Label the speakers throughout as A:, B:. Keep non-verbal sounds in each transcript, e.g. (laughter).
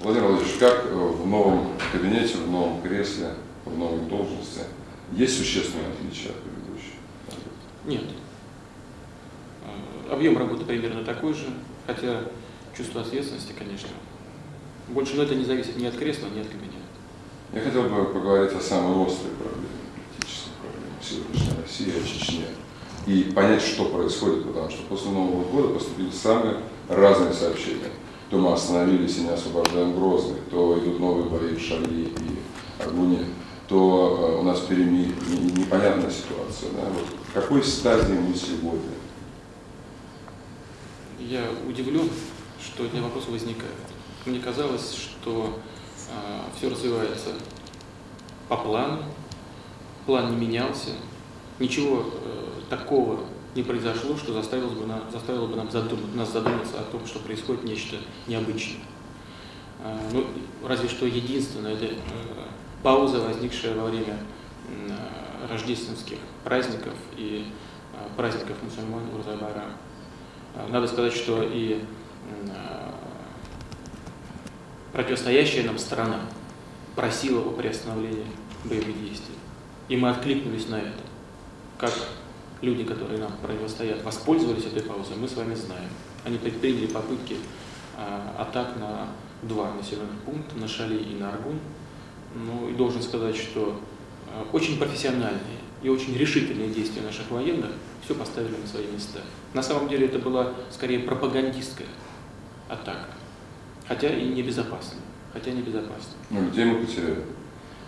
A: Владимир Владимирович, как э, в новом кабинете, в новом кресле, в новой должности, есть существенные отличия от предыдущих?
B: Нет. Э, объем работы примерно такой же, хотя чувство ответственности, конечно, больше, но это не зависит ни от кресла, ни от кабинета.
A: Я хотел бы поговорить о самой острой проблеме, политической проблеме сегодняшней России, о Чечне. И понять, что происходит, потому что после Нового года поступили самые разные сообщения. То мы остановились и не освобождаем Грозный, то идут новые бои в Шали и Аргуне, то э, у нас перемирие, непонятная ситуация. Да? Вот в какой стадии мы сегодня?
B: Я удивлен, что эти вопросы возникают. Мне казалось, что э, все развивается по плану, план не менялся, ничего э, такого не произошло, что заставило бы, на, заставило бы нам задумать, нас задуматься о том, что происходит нечто необычное. Э, ну, разве что единственное, это э, пауза, возникшая во время э, рождественских праздников и э, праздников мусульман Урзабара. Э, надо сказать, что и противостоящая нам страна просила о приостановлении боевых действий. И мы откликнулись на это. Как люди, которые нам противостоят, воспользовались этой паузой, мы с вами знаем. Они предприняли попытки а, атак на два населенных пункта, на Шали и на Аргун. Ну и должен сказать, что а, очень профессиональные и очень решительные действия наших военных все поставили на свои места. На самом деле это была скорее пропагандистская атака хотя и небезопасно. Хотя небезопасно.
A: Ну, людей мы потеряли.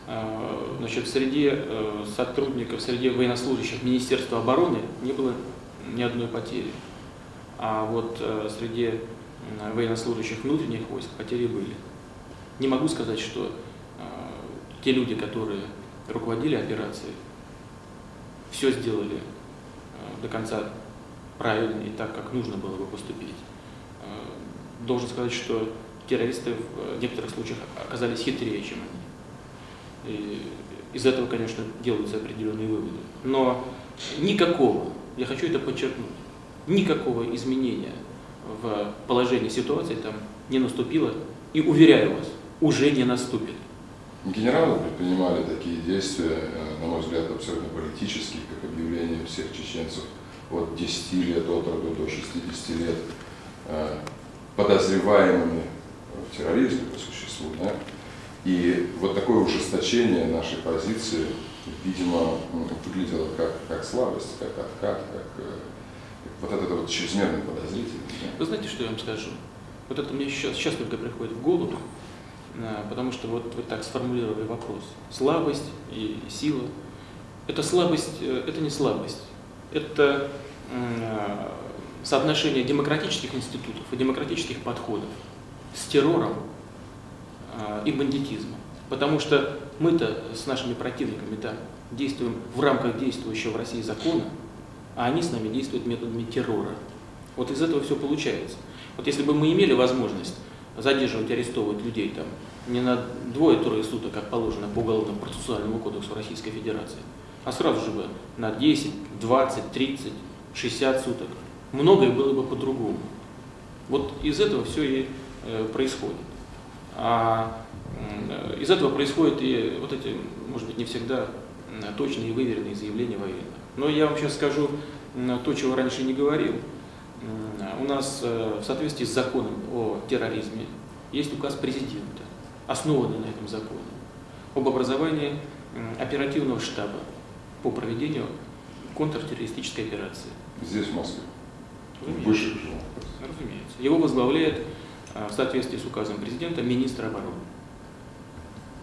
B: А, значит, среди э, сотрудников, среди военнослужащих Министерства обороны не было ни одной потери. А вот э, среди военнослужащих внутренних войск потери были. Не могу сказать, что э, те люди, которые руководили операцией, все сделали до конца правильно и так, как нужно было бы поступить. Должен сказать, что террористы в некоторых случаях оказались хитрее, чем они. Из этого, конечно, делаются определенные выводы. Но никакого, я хочу это подчеркнуть, никакого изменения в положении ситуации там не наступило. И уверяю вас, уже не наступит.
A: Генералы предпринимали такие действия, э, на мой взгляд, абсолютно политические, как объявление всех чеченцев от 10 лет от роду до 60 лет э, подозреваемыми в терроризме по существу. Да? И вот такое ужесточение нашей позиции, видимо, выглядело как, как слабость, как откат, как, э, вот это вот чрезмерная подозрительность. Да?
B: Вы знаете, что я вам скажу? Вот это мне сейчас, сейчас только приходит в голову, э, потому что вот вы так сформулировали вопрос. Слабость и сила. Это слабость, э, это не слабость. Это соотношение демократических институтов и демократических подходов с террором и бандитизмом. Потому что мы-то с нашими противниками да, действуем в рамках действующего в России закона, а они с нами действуют методами террора. Вот из этого все получается. Вот если бы мы имели возможность задерживать, арестовывать людей там не на двое-трое суток, как положено по Уголовному процессуальному кодексу Российской Федерации, а сразу же бы на 10, 20, 30, 60 суток, многое было бы по-другому. Вот из этого все и Э, происходит. А из этого происходят и вот эти, может быть, не всегда точные и выверенные заявления военных. Но я вам сейчас скажу то, чего раньше не говорил. У нас э, в соответствии с законом о терроризме есть указ президента, основанный на этом законе, об образовании оперативного штаба по проведению контртеррористической операции.
A: Здесь, в Москве?
B: Разумеется. Разумеется. Его возглавляет в соответствии с указом президента министра обороны.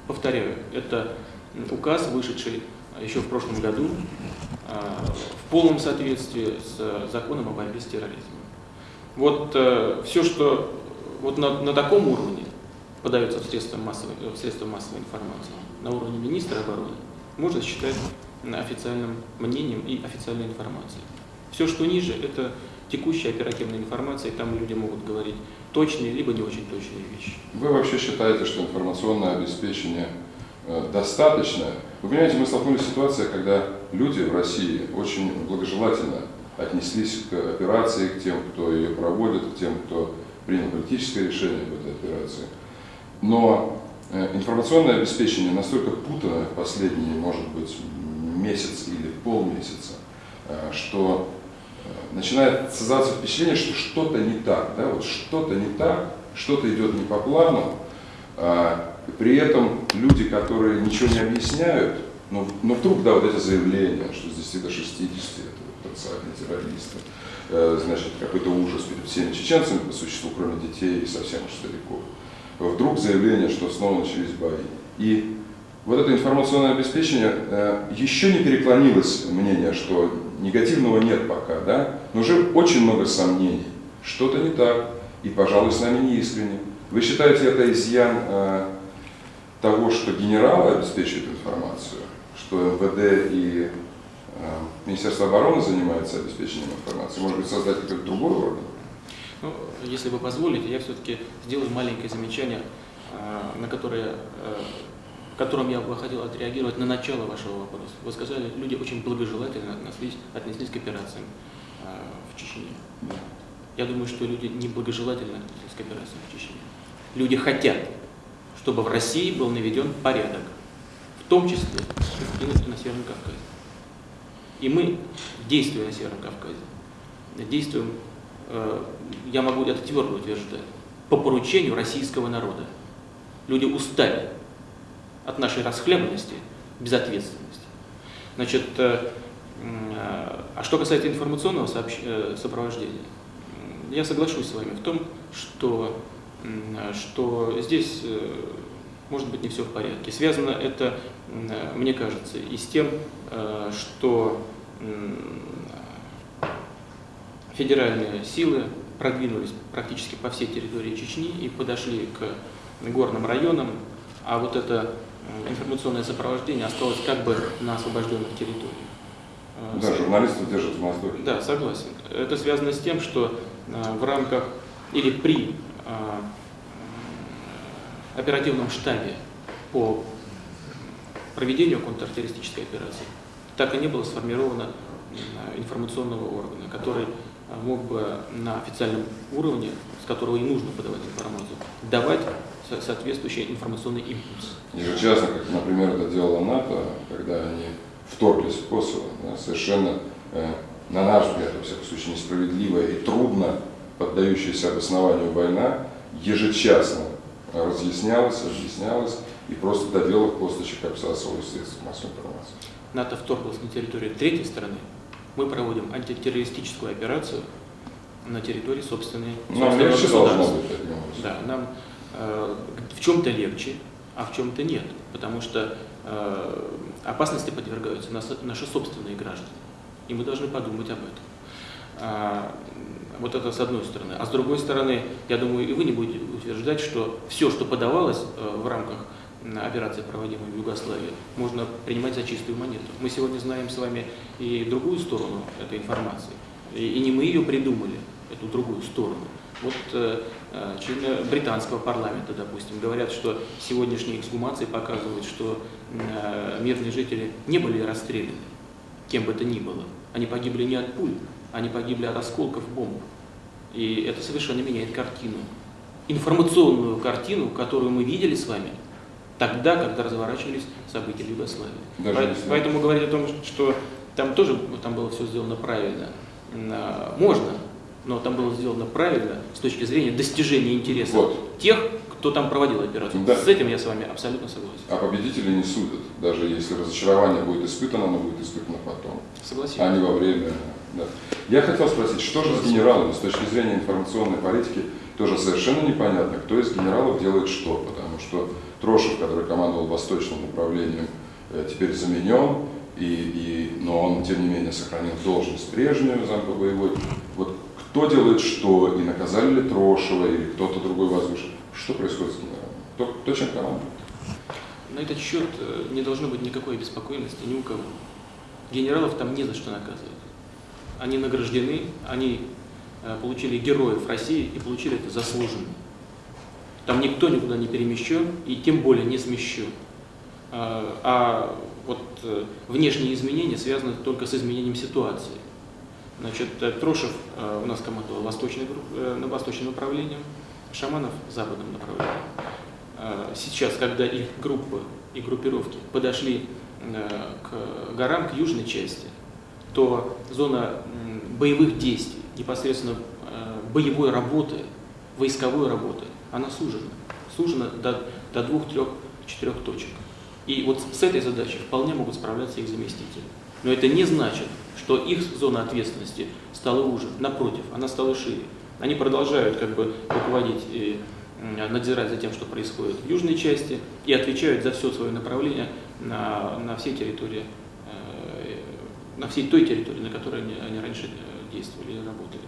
B: Повторяю, это указ, вышедший еще в прошлом году а, в полном соответствии с законом о борьбе с терроризмом. Вот э, все, что вот на, на таком уровне подается в средства, массовой, в средства массовой информации, на уровне министра обороны, можно считать официальным мнением и официальной информацией. Все, что ниже, это текущая оперативная информация, и там люди могут говорить точные, либо не очень точные вещи.
A: Вы вообще считаете, что информационное обеспечение э, достаточно? Вы понимаете, мы столкнулись с ситуацией, когда люди в России очень благожелательно отнеслись к операции, к тем, кто ее проводит, к тем, кто принял политическое решение об этой операции. Но э, информационное обеспечение настолько путано в последние, может быть, месяц или полмесяца, э, что начинает создаваться впечатление, что что-то не так, да, вот что-то не так, что-то идет не по плану, а, при этом люди, которые ничего не объясняют, но, но вдруг, да, вот эти заявления, что с 10 до 60 это потенциальные террористы, э, значит, какой-то ужас перед всеми чеченцами по существу, кроме детей и совсем уж стариков. Вдруг заявление, что снова начались бои. И вот это информационное обеспечение, э, еще не переклонилось мнение, что негативного нет пока, да, но уже очень много сомнений. Что-то не так, и, пожалуй, с нами не искренне. Вы считаете это изъян э, того, что генералы обеспечивают информацию, что МВД и э, Министерство обороны занимается обеспечением информации? Может быть, создать какой-то другой орган?
B: Ну, если вы позволите, я все-таки сделаю маленькое замечание, э, на которое, э, которым я бы хотел отреагировать на начало вашего вопроса. Вы сказали, люди очень благожелательно отнеслись, отнеслись к операциям э, в Чечне. Я думаю, что люди неблагожелательно отнеслись к операциям в Чечне. Люди хотят, чтобы в России был наведен порядок, в том числе и на Северном Кавказе. И мы, действуя на Северном Кавказе, действуем, э, я могу это твердо утверждать, по поручению российского народа. Люди устали от нашей расхлебанности, безответственности. Значит, э, э, а что касается информационного сопровождения, я соглашусь с вами в том, что, что здесь может быть не все в порядке. Связано это, мне кажется, и с тем, э, что федеральные силы продвинулись практически по всей территории Чечни и подошли к горным районам, а вот это информационное сопровождение осталось как бы на освобожденных территориях.
A: Э, да, журналисты держат в воздухе.
B: Да, согласен. Это связано с тем, что э, в рамках или при оперативном штабе по проведению контртеррористической операции так и не было сформировано информационного органа, который мог бы на официальном уровне, с которого и нужно подавать информацию, давать соответствующий информационный импульс.
A: Ежечасно, как, например, это делала НАТО, когда они вторглись в Косово, да, совершенно, э, на наш взгляд, во всяком случае, несправедливая и трудно поддающаяся обоснованию война, ежечасно разъяснялось, объяснялось, и просто до белых косточек обсасывалось средства массовой информации.
B: НАТО вторглось на территорию третьей страны. Мы проводим антитеррористическую операцию на территории собственной,
A: собственного легче государства. Быть,
B: да, нам в чем-то легче, а в чем-то нет, потому что э, опасности подвергаются наши собственные граждане, и мы должны подумать об этом. А, вот это с одной стороны. А с другой стороны, я думаю, и вы не будете утверждать, что все, что подавалось э, в рамках операции, проводимой в Югославии, можно принимать за чистую монету. Мы сегодня знаем с вами и другую сторону этой информации. И, не мы ее придумали, эту другую сторону. Вот э, э, члены британского парламента, допустим, говорят, что сегодняшние эксгумации показывают, что э, мирные жители не были расстреляны, кем бы то ни было. Они погибли не от пуль, они погибли от осколков бомб. И это совершенно меняет картину. Информационную картину, которую мы видели с вами тогда, когда разворачивались события в Югославии. Даже Поэтому говорить о том, что там тоже там было все сделано правильно, а, можно, но там было сделано правильно с точки зрения достижения интересов вот. тех, кто там проводил операцию. Да. С этим я с вами абсолютно согласен.
A: А победители не судят, даже если разочарование будет испытано, оно будет испытано потом.
B: Согласен.
A: А не во время. Да. Я хотел спросить, что же с генералами с точки зрения информационной политики, тоже совершенно непонятно, кто из генералов делает что, потому что Трошев, который командовал восточным управлением, э, теперь заменен, и, и, но он, тем не менее, сохранил должность прежнюю, замка боевой. Вот кто делает что, и наказали ли Трошева, или кто-то другой возвышен. Что происходит с генералом? Кто, кто чем командует?
B: На этот счет э, не должно быть никакой беспокойности ни у кого. Генералов там не за что наказывать. Они награждены, они э, получили героев России и получили это заслуженно. Там никто никуда не перемещен и тем более не смещен. А, а вот э, внешние изменения связаны только с изменением ситуации. Значит, Трошев у нас командовал восточной, на восточным направлением, Шаманов западным направлением. э, сейчас, когда их группы и группировки подошли э, к горам, к южной части, то зона боевых действий, непосредственно боевой работы, войсковой работы, она сужена. Сужена до, до двух, трех, четырех точек. И вот с этой задачей вполне могут справляться их заместители. Но это не значит, что их зона ответственности стала уже. Напротив, она стала шире. Они продолжают как бы руководить и надзирать за тем, что происходит в южной части, и отвечают за все свое направление на, на всей территории, э, на всей той территории, на которой они, они раньше э, действовали и работали.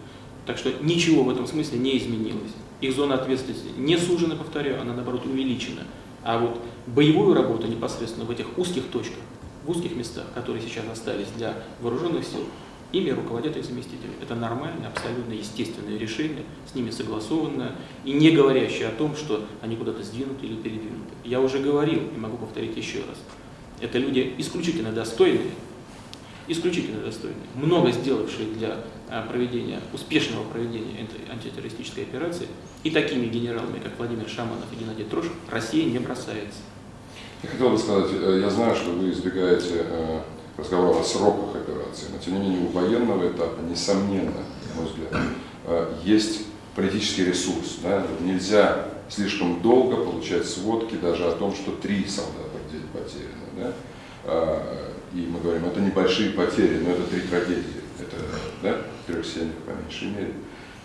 B: Так что ничего в этом смысле не изменилось. Их зона ответственности не сужена, повторяю, она наоборот увеличена. А вот боевую работу непосредственно в этих узких точках, в узких местах, которые сейчас остались для вооруженных сил, ими руководят их заместители. Это нормальное, абсолютно естественное решение, с ними согласованное и не говорящее о том, что они куда-то сдвинуты или передвинуты. Я уже говорил и могу повторить еще раз. Это люди исключительно достойные, исключительно достойные, много сделавшие для а, проведения, успешного проведения этой антитеррористической операции, и такими генералами, как Владимир Шаманов и Геннадий Трошев, Россия не бросается.
A: Я хотел бы сказать, э, я знаю, что вы избегаете э, разговора о сроках операции, но тем не менее у военного этапа, несомненно, на мой взгляд, э, есть политический ресурс. Да? Нельзя слишком долго получать сводки даже о том, что три солдата в день потеряно. Да? И мы говорим, это небольшие потери, но это три трагедии. Это да, трех семьях по меньшей мере.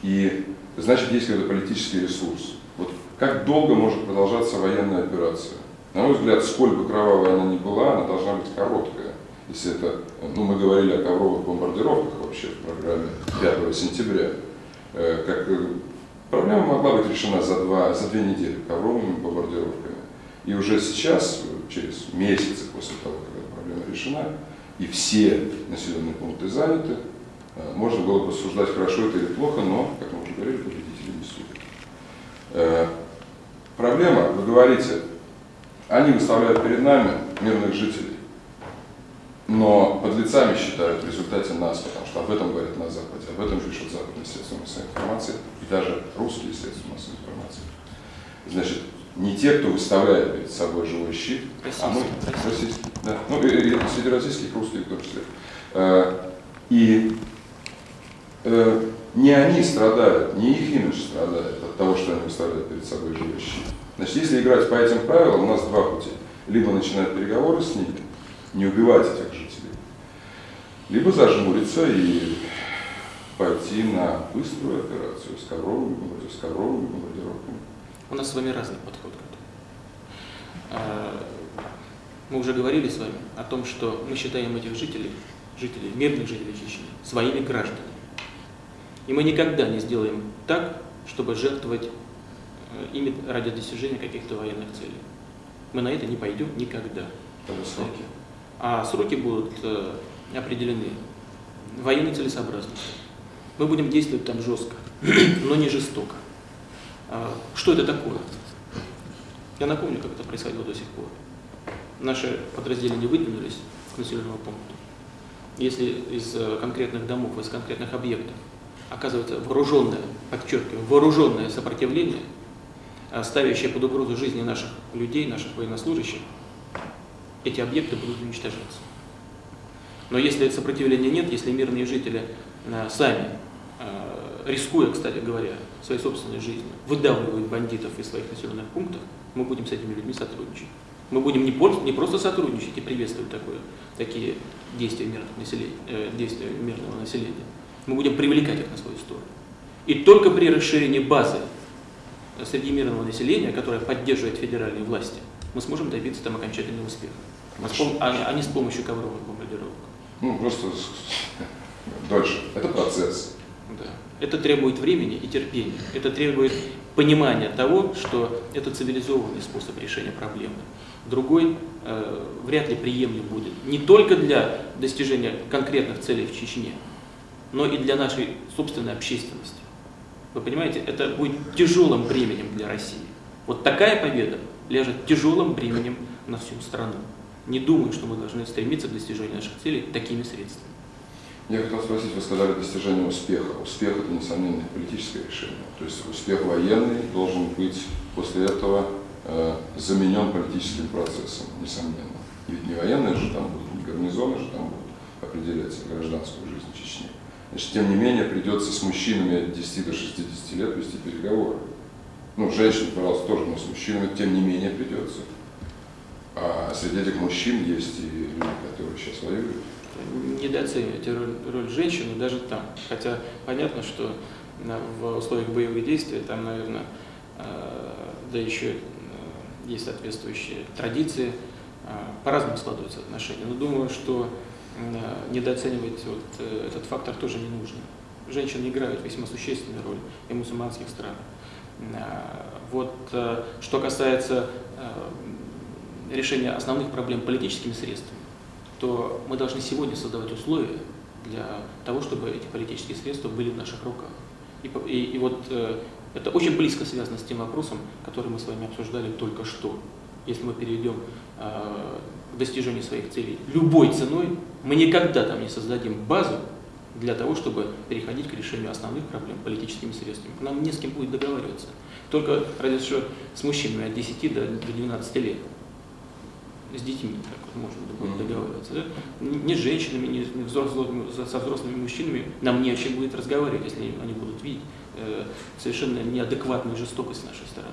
A: И значит, есть какой-то политический ресурс. Вот как долго может продолжаться военная операция? На мой взгляд, сколь бы кровавая она ни была, она должна быть короткая. Если это, ну, мы говорили о ковровых бомбардировках вообще в программе 5 сентября, э, как э, проблема могла быть решена за, два, за две недели ковровыми бомбардировками. И уже сейчас, через месяцы после того, эта проблема решена, и все населенные пункты заняты, э, можно было бы рассуждать, хорошо это или плохо, но, как мы уже говорили, победители не судят. Проблема, вы говорите, они выставляют перед нами мирных жителей, но подлецами считают в результате нас, потому что об этом говорят на Западе, об этом пишут западные средства массовой информации и даже русские средства массовой информации. Значит, не те, кто выставляет перед собой живой щит,
B: российский,
A: а мы,
B: российский.
A: да, ну и, и среди российских, русских в том числе. Э, и э, не они страдают, не их имидж страдает от того, что они выставляют перед собой живой щит. Значит, если играть по этим правилам, у нас два пути. Либо начинать переговоры с ними, не убивать этих жителей, либо зажмуриться и пойти на быструю операцию с ковровыми, с ковровыми бомбардировками.
B: У нас с вами разный подход к этому. А, мы уже говорили с вами о том, что мы считаем этих жителей, жителей, мирных жителей Чечни, своими гражданами. И мы никогда не сделаем так, чтобы жертвовать Э, ими ради достижения каких-то военных целей. Мы на это не пойдем никогда.
A: сроки?
B: А сроки будут э, определены военной целесообразностью. Мы будем действовать там жестко, (clears throat) но не жестоко. А что это такое? Я напомню, как это происходило до сих пор. Наши подразделения выдвинулись к населенному пункту. Если из э, конкретных домов, из конкретных объектов оказывается вооруженное, подчеркиваю, вооруженное сопротивление, ставящие под угрозу жизни наших людей, наших военнослужащих, эти объекты будут уничтожаться. Но если сопротивления нет, если мирные жители э, сами, э, рискуя, кстати говоря, своей собственной жизнью, выдавливают бандитов из своих населенных пунктов, мы будем с этими людьми сотрудничать. Мы будем не, не просто сотрудничать и приветствовать такое, такие действия мирного, населения, э, действия мирного населения, мы будем привлекать их на свою сторону. И только при расширении базы среди мирного населения, которое поддерживает федеральные власти, мы сможем добиться там окончательного успеха. А, а не с помощью ковровых бомбардировок.
A: Ну, просто дольше. Это процесс.
B: Да. Это требует времени и терпения. Это требует понимания того, что это цивилизованный способ решения проблемы. Другой э, вряд ли приемлем будет. Не только для достижения конкретных целей в Чечне, но и для нашей собственной общественности. Вы понимаете, это будет тяжелым бременем для России. Вот такая победа ляжет тяжелым бременем на всю страну. Не думаю, что мы должны стремиться к достижению наших целей такими средствами.
A: Я хотел спросить, вы сказали достижение успеха. Успех – это, несомненно, политическое решение. То есть успех военный должен быть после этого э, заменен политическим процессом, несомненно. Ведь не военные же там будут, не гарнизоны же там будут определять гражданскую жизнь. Значит, тем не менее, придется с мужчинами от 10 до 60 лет вести переговоры. Ну, женщин, пожалуйста, тоже, но с мужчинами, тем не менее, придется. А среди этих мужчин есть и люди, которые сейчас воюют.
B: Недооценивайте роль, роль женщины даже там. Хотя понятно, что в условиях боевых действий там, наверное, да еще есть соответствующие традиции, по-разному складываются отношения. Но думаю, что недооценивать вот э, этот фактор тоже не нужно. Женщины играют весьма существенную роль и в мусульманских странах. Вот э, что касается э, решения основных проблем политическими средствами, то мы должны сегодня создавать условия для того, чтобы эти политические средства были в наших руках. И, и, и вот э, это очень близко связано с тем вопросом, который мы с вами обсуждали только что. Если мы перейдем э, к достижению своих целей любой ценой, мы никогда там не создадим базу для того, чтобы переходить к решению основных проблем политическими средствами. Нам не с кем будет договариваться. Только разве что с мужчинами от 10 до 12 лет. С детьми так вот можно будет договариваться. Да? Не с женщинами, не взрослыми, со взрослыми мужчинами нам не о чем будет разговаривать, если они будут видеть э, совершенно неадекватную жестокость с нашей стороны.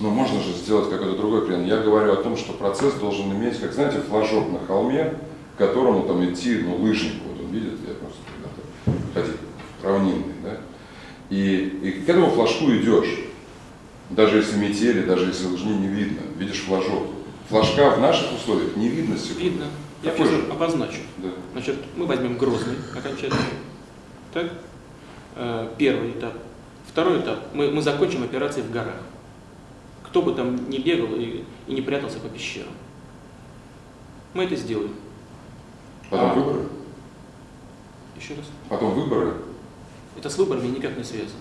A: Но можно же сделать какой-то другой пример. Я говорю о том, что процесс должен иметь, как знаете, флажок на холме, к которому там идти, ну, лыжник, вот он видит, я просто когда-то ходил, равнинный, да, и, и к этому флажку идешь, даже если метели, даже если лыжни не видно, видишь флажок. Флажка в наших условиях не видно сегодня.
B: Видно. Я
A: Какой же?
B: обозначу.
A: Да.
B: Значит, мы возьмем Грозный окончательно. Так? Э, Первый этап. Второй этап. Мы, мы закончим операции в горах. Кто бы там не бегал и, и не прятался по пещерам. Мы это сделаем.
A: Потом
B: А.
A: выборы.
B: Еще раз.
A: Потом выборы.
B: Это с выборами никак не связано.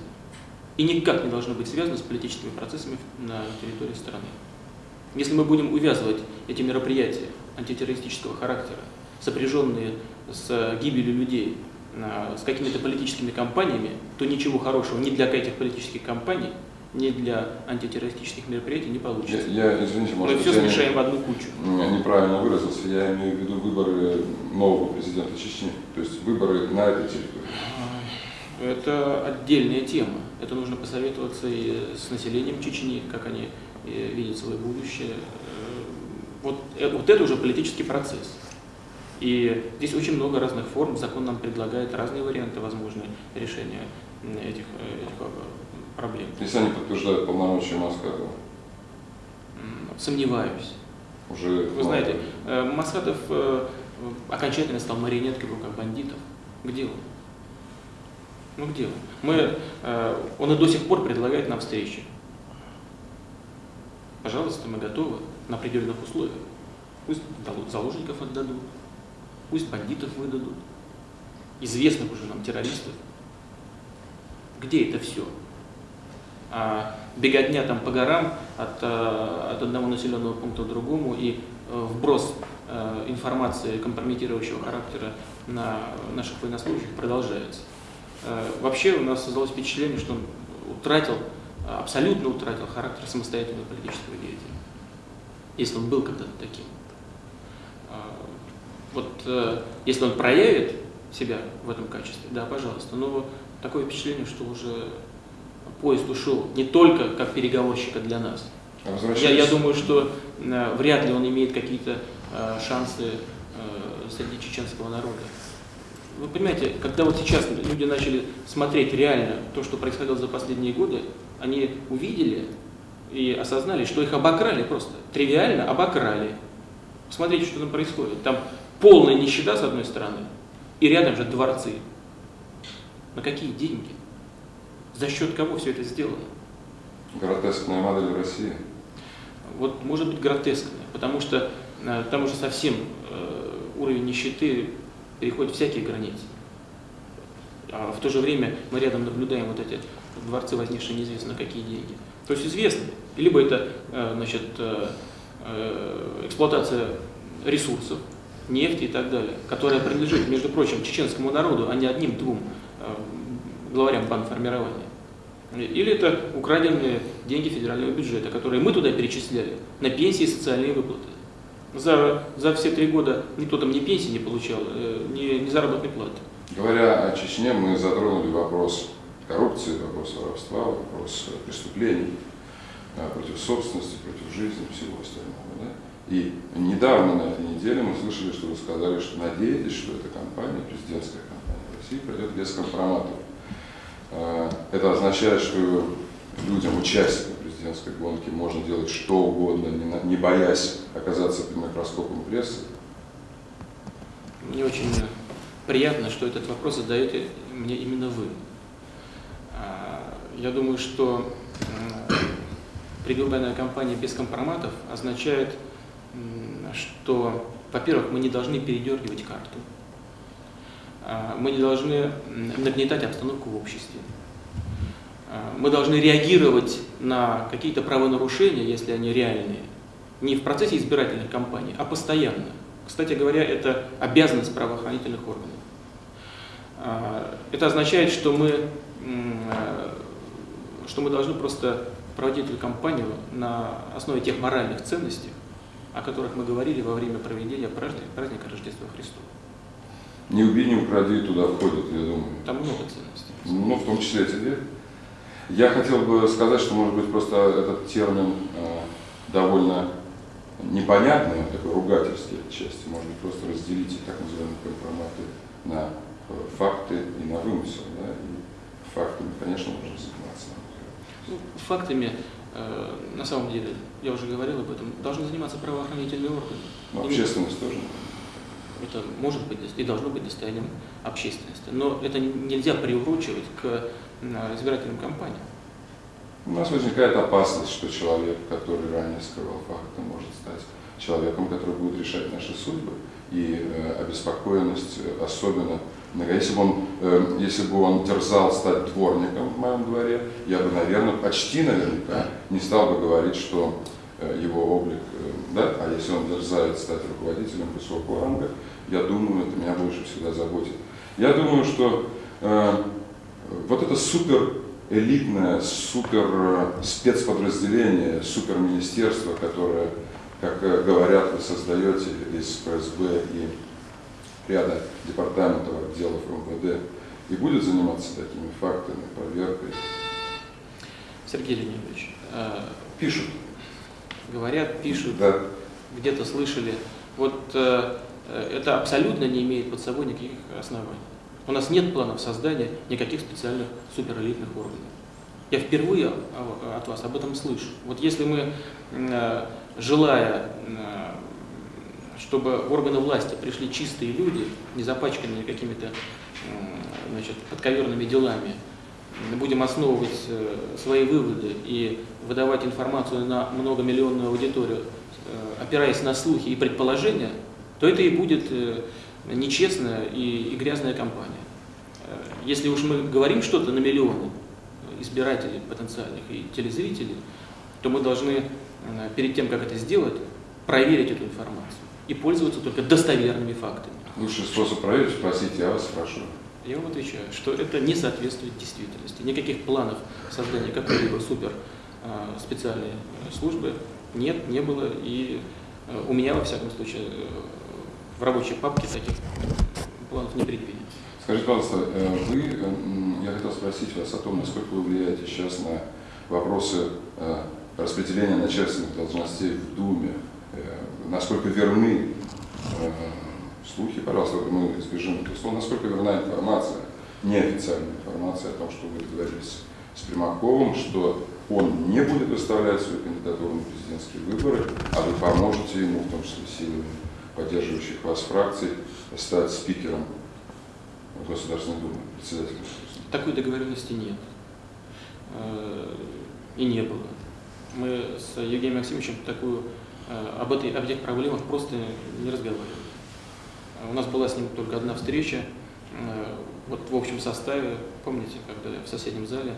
B: И никак не должно быть связано с политическими процессами на территории страны. Если мы будем увязывать эти мероприятия антитеррористического характера, сопряженные с гибелью людей, а, с какими-то политическими кампаниями, то ничего хорошего ни для этих политических кампаний, ни для антитеррористических мероприятий не
A: Я,
B: получится.
A: я, извините, может
B: Мы все
A: я не-
B: смешаем в одну кучу.
A: Я неправильно выразился, я имею в виду выборы нового президента Чечни, то есть выборы на этой территории.
B: Это отдельная тема. Это нужно посоветоваться и с населением Чечни, как они э, видят свое будущее. Э, Вот, э, вот это уже политический процесс. И здесь очень много разных форм. Закон нам предлагает разные варианты возможные решения этих, этих проблем.
A: Если они подтверждают полномочия Москва,
B: М, Сомневаюсь.
A: уже...
B: Вы знаете, э, Масадов э, окончательно стал марионеткой в руках бандитов. Где он? Ну где он? Мы, э, он и до сих пор предлагает нам встречи. Пожалуйста, мы готовы на определенных условиях. Пусть заложников отдадут, пусть бандитов выдадут, известных уже нам террористов. Где это все? А беготня там по горам от, э, от одного населенного пункта к другому и э, вброс э, информации компрометирующего характера на наших военнослужащих продолжается. Вообще у нас создалось впечатление, что он утратил, абсолютно утратил характер самостоятельного политического деятеля, если он был когда-то таким. Вот если он проявит себя в этом качестве, да, пожалуйста, но такое впечатление, что уже поезд ушел не только как переговорщика для нас.
A: А
B: Я, я думаю, что э, вряд ли он имеет какие-то э, шансы э, среди чеченского народа. Вы понимаете, когда вот сейчас люди начали смотреть реально то, что происходило за последние годы, они увидели и осознали, что их обокрали просто, тривиально обокрали. Посмотрите, что там происходит. Там полная нищета с одной стороны, и рядом же дворцы. На какие деньги? За счет кого все это сделано?
A: Гротескная модель России.
B: Вот может быть гротескная, потому что э, там уже совсем э, уровень нищеты переходит всякие границы. А в то же время мы рядом наблюдаем вот эти дворцы, возникшие неизвестно какие деньги. То есть известно, либо это э, значит, эксплуатация ресурсов, нефти и так далее, которая принадлежит, между прочим, чеченскому народу, а не одним-двум главарям бандформирования. Или это украденные деньги федерального бюджета, которые мы туда перечисляли на пенсии и социальные выплаты. За, за все три года никто там ни пенсии не получал, э, ни, ни заработной платы.
A: Говоря о Чечне, мы затронули вопрос коррупции, вопрос воровства, вопрос преступлений э, против собственности, против жизни, всего остального. Да? И недавно, на этой неделе, мы слышали, что вы сказали, что надеетесь, что эта компания, президентская компания России, пройдет без компроматов. Э, это означает, что людям, участникам президентской гонки, можно делать что угодно, не боясь оказаться под микроскопом прессы.
B: Мне очень приятно, что этот вопрос задаете мне именно вы. А, я думаю, что предвыборная кампания без компроматов означает, что, во-первых, мы не должны передергивать карту. А, мы не должны нагнетать обстановку в обществе. А, мы должны реагировать на какие-то правонарушения, если они реальные, не в процессе избирательных кампаний, а постоянно. Кстати говоря, это обязанность правоохранительных органов. А, это означает, что мы, что мы должны просто проводить эту кампанию на основе тех моральных ценностей, о которых мы говорили во время проведения праздника Рождества Христова.
A: Не убей, не укради, туда входит, я думаю.
B: Там много ценностей.
A: Ну, в том числе эти две. Я хотел бы сказать, что, может быть, просто этот термин э, довольно непонятный, он такой ругательский отчасти. Может быть, просто разделите так называемые компроматы на э, факты и на вымысел. Да? И фактами, конечно, можно заниматься.
B: Ну, фактами, э, на самом деле, я уже говорил об этом, должны заниматься правоохранительные органы.
A: Но общественность тоже
B: это может быть и должно быть достоянием общественности. Но это нельзя приурочивать к избирательным кампаниям.
A: У нас возникает опасность, что человек, который ранее скрывал факты, может стать человеком, который будет решать наши судьбы. И э, обеспокоенность особенно если бы, он, э, если бы он дерзал стать дворником в моем дворе, я бы, наверное, почти наверняка не стал бы говорить, что э, его облик, э, да, а если он дерзает стать руководителем высокого ранга, я думаю, это меня больше всегда заботит. Я думаю, что э, вот это супер элитное, супер э, спецподразделение, супер министерство, которое, как э, говорят, вы создаете из ФСБ и ряда департаментов, отделов МВД, и будет заниматься такими фактами, проверкой.
B: Сергей Леонидович,
A: э, пишут.
B: Говорят, пишут,
A: да.
B: где-то слышали. Вот э, Э, это абсолютно не имеет под собой никаких оснований. У нас нет планов создания никаких специальных суперэлитных органов. Я впервые от вас об этом слышу. Вот если мы, э, желая, э, чтобы в органы власти пришли чистые люди, не запачканные какими-то значит, подковерными делами, будем основывать свои выводы и выдавать информацию на многомиллионную аудиторию, опираясь на слухи и предположения, то это и будет э, нечестная и, и грязная кампания. Э, если уж мы говорим что-то на миллионы избирателей потенциальных и телезрителей, то мы должны э, перед тем, как это сделать, проверить эту информацию и пользоваться только достоверными фактами.
A: Лучший способ проверить – спросить, я вас спрошу.
B: Я вам отвечаю, что это не соответствует действительности. Никаких планов создания какой-либо супер специальной службы нет, не было, и у меня, во всяком случае, в рабочей папке таких планов не предвидится.
A: Скажите, пожалуйста, э, вы, э, я хотел спросить вас о том, насколько вы влияете сейчас на вопросы э, распределения начальственных должностей в Думе, насколько верны слухи, пожалуйста, мы избежим этого слова, насколько верна информация, неофициальная информация о том, что вы договорились с Примаковым, что он не будет выставлять свою кандидатуру на президентские выборы, а вы поможете ему, в том числе силами поддерживающих вас фракций стать спикером Государственной Думы, председателем.
B: Такой договоренности нет. Э, и не было. Мы с Евгением Максимовичем такую, э, об, этой, об этих проблемах просто не разговаривали. У нас была с ним только одна встреча, э, вот в общем составе, помните, когда в соседнем зале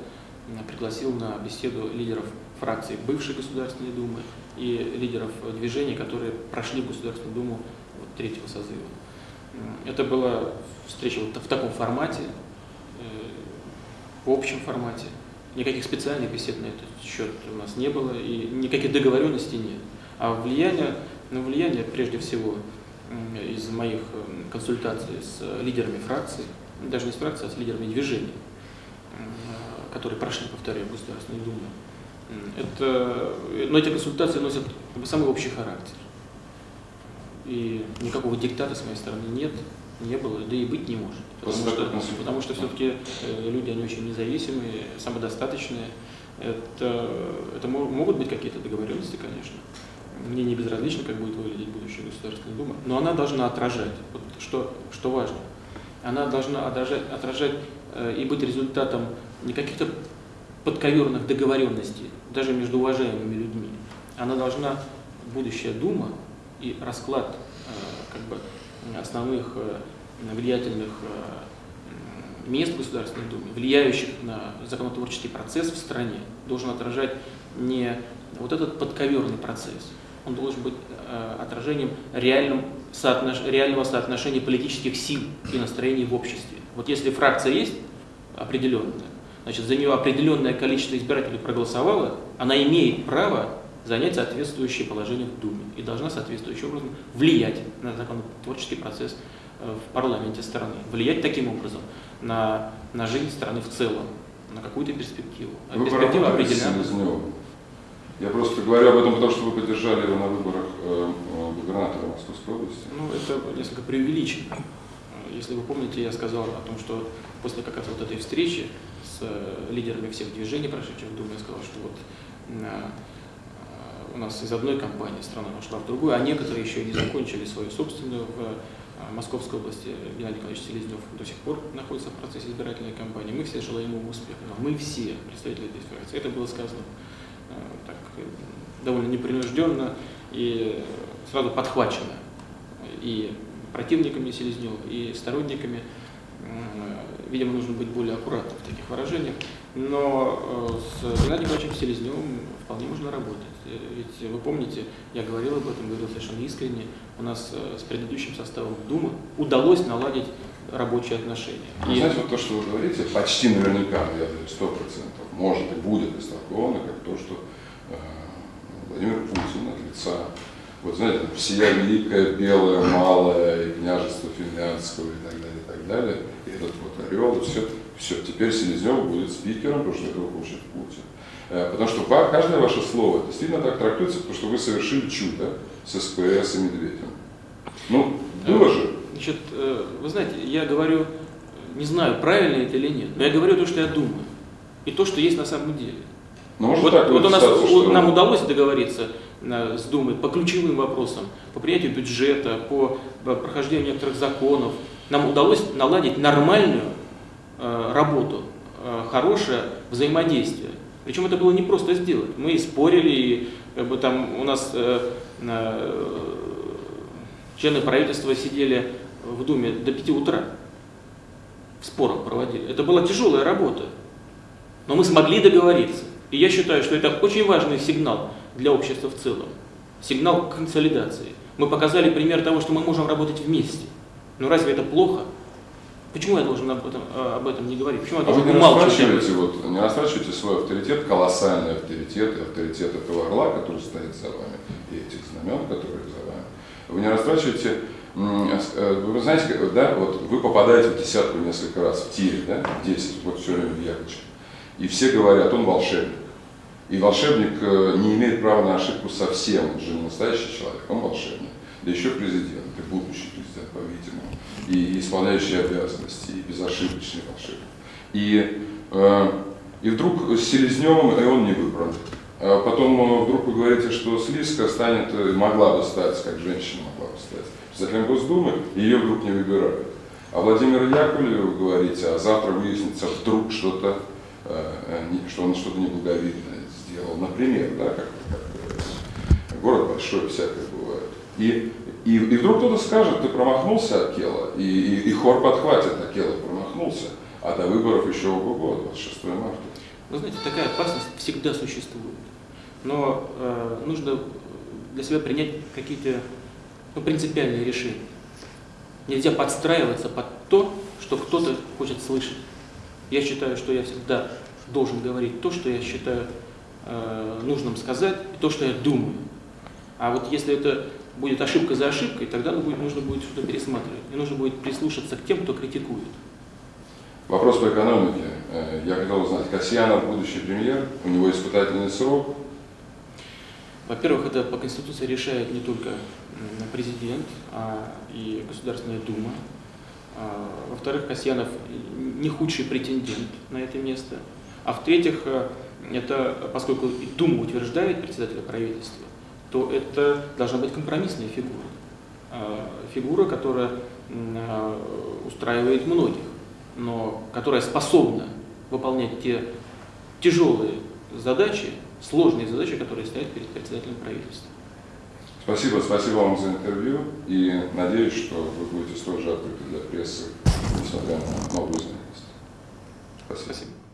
B: пригласил на беседу лидеров фракций бывшей Государственной Думы и лидеров движений, которые прошли в Государственную Думу вот, третьего созыва. Это была встреча вот в таком формате, э, в общем формате. Никаких специальных бесед на этот счет у нас не было, и никаких договоренностей нет. А влияние, ну, влияние прежде всего из моих консультаций с лидерами фракций, даже не с фракцией, а с лидерами движений, которые прошли, повторяю, Государственной Думы. Это, но эти консультации носят самый общий характер. И никакого диктата с моей стороны нет, не было, да и быть не может. Потому что, потому что все-таки э, люди, они очень независимые, самодостаточные. Это, это могут быть какие-то договоренности, конечно. Мне не безразлично, как будет выглядеть будущая Государственная Дума, но она должна отражать, вот что, что важно, она должна отражать, отражать э, и быть результатом не каких-то подковерных договоренностей, даже между уважаемыми людьми. Она должна, будущая Дума и расклад э, как бы, основных э, влиятельных э, мест в Государственной Думе, влияющих на законотворческий процесс в стране, должен отражать не вот этот подковерный процесс, он должен быть э, отражением реальным соотнош... реального соотношения политических сил и настроений в обществе. Вот если фракция есть определенная, значит, за нее определенное количество избирателей проголосовало, она имеет право занять соответствующее положение в Думе и должна соответствующим образом влиять на законотворческий процесс э, в парламенте страны, влиять таким образом на, на жизнь страны в целом, на какую-то перспективу.
A: А вы перспектива определена. Я просто говорю об этом, потому что вы поддержали его на выборах э, э, губернатора Московской области.
B: Ну, это несколько преувеличено. Если вы помните, я сказал о том, что после как раз вот этой встречи с лидерами всех движений, прошедших в Думе, я сказал, что вот у нас из одной компании страна ушла в другую, а некоторые еще не закончили свою собственную в Московской области. Геннадий Николаевич Селезнев до сих пор находится в процессе избирательной кампании. Мы все желаем ему успеха. Мы все представители этой фракции. Это было сказано так, довольно непринужденно и сразу подхвачено и противниками Селезнева, и сторонниками. Видимо, нужно быть более аккуратным в таких выражениях. Но э, с Геннадием Николаевичем Селезневым вполне можно работать. Э, ведь вы помните, я говорил об этом, говорил совершенно искренне, у нас э, с предыдущим составом Думы удалось наладить рабочие отношения.
A: Вы и... знаете, вот то, что вы говорите, почти наверняка, я говорю, сто процентов, может и будет истолковано, как то, что э, Владимир Путин от лица, вот знаете, всея великая, белая, малая, и княжество финляндского и так далее, и так далее, и этот вот орел, и все, все, теперь Селезнев будет спикером, потому что этого хочет Путин. Э, потому что каждое ваше слово действительно так трактуется, потому что вы совершили чудо с СПС и Медведем. Ну, было же.
B: Значит, э, вы знаете, я говорю, не знаю, правильно это или нет, но я говорю то, что я думаю. И то, что есть на самом деле.
A: Ну,
B: вот,
A: так
B: вот у нас, что... нам удалось договориться э, с Думой по ключевым вопросам, по принятию бюджета, по прохождению некоторых законов. Нам удалось наладить нормальную э, работу, э, хорошее взаимодействие. Причем это было не просто сделать. Мы спорили, и как бы там у нас э, э, члены правительства сидели в Думе до 5 утра. В спорах проводили. Это была тяжелая работа. Но мы смогли договориться. И я считаю, что это очень важный сигнал для общества в целом. Сигнал консолидации. Мы показали пример того, что мы можем работать вместе. Но разве это плохо? Почему я должен об этом, э, об этом не говорить? Почему я
A: а вы не растрачиваете, вот, не растрачиваете свой авторитет, колоссальный авторитет авторитет этого орла, который стоит за вами, и этих знамен, которые за вами. Вы не растрачиваете, вы знаете, да, вот вы попадаете в десятку несколько раз, в тире, да, 10, вот все время в яблочко. И все говорят, он волшебник. И волшебник э, не имеет права на ошибку совсем, он же не настоящий человек, он волшебник. Да еще президент, и будущий президент, по-видимому и исполняющий обязанности, и безошибочный волшебник. И, э, и вдруг с Селезневым, и он не выбран. А потом э, вдруг вы говорите, что Слизка станет, э, могла бы стать, как женщина могла бы стать, председателем Госдумы, ее вдруг не выбирают. А Владимир Яковлев, говорите, а завтра выяснится вдруг что-то, э, что он что-то неблаговидное сделал. Например, да, как, как город большой, всякое бывает. И и, и вдруг кто-то скажет, ты промахнулся, Акела, и, и, и хор подхватит, Акела промахнулся, а до выборов еще ого-го, 26 марта.
B: Вы знаете, такая опасность всегда существует. Но э, нужно для себя принять какие-то ну, принципиальные решения. Нельзя подстраиваться под то, что кто-то хочет слышать. Я считаю, что я всегда должен говорить то, что я считаю э, нужным сказать, и то, что я думаю. А вот если это будет ошибка за ошибкой, тогда будет, нужно будет что-то пересматривать. И нужно будет прислушаться к тем, кто критикует.
A: Вопрос по экономике. Э, Я хотел узнать, Касьянов будущий премьер, у него испытательный срок.
B: Во-первых, это по Конституции решает не только президент, а и Государственная Дума. А, Во-вторых, Касьянов не худший претендент на это место. А в-третьих, э, это, поскольку Дума утверждает председателя правительства, то это должна быть компромиссная фигура. А, Фигура, которая а, устраивает многих, но которая способна выполнять те тяжелые задачи, сложные задачи, которые стоят перед председателем правительства.
A: Спасибо, спасибо вам за интервью и надеюсь, что вы будете столь же открыты для прессы, несмотря на новую занятость. Спасибо.
B: Спасибо.